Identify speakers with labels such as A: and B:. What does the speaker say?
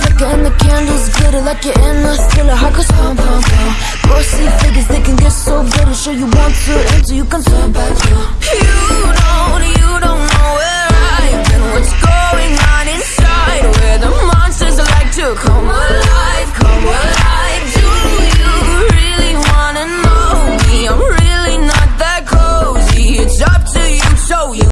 A: flicker and the candles glitter like you're in a thriller. Heart goes pump, pump, pump Grocery figures, they can get so bitter. Sure you want to enter, you can turn back you You don't, you don't know where I've been. What's going on inside? Where the monsters like to come alive, come alive. Do you really wanna know me? I'm really not that cozy. It's up to you, so you